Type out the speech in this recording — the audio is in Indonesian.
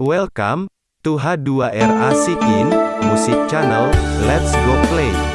Welcome to H2R Asikin Music Channel. Let's go play.